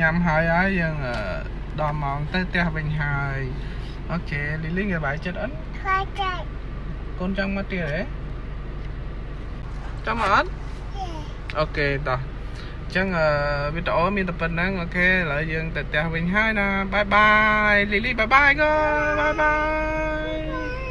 ញ៉ាំហើយហើយយើងអឺដល់ម៉ោងទៅផ្ទះវិញហើយ OK លីលីងសប្បាយចិត្តអត់ខ្លាចចាច់កូនចង់មកទៀតហ៎ចង់មកអត់ OK តោះអញ្ចឹងអឺវីដេអូមានតែប៉ុណ្ណឹង OK ឥឡូវយើងទៅផ្ទះវិញហើយណា bye bye លីលី bye bye កូន bye bye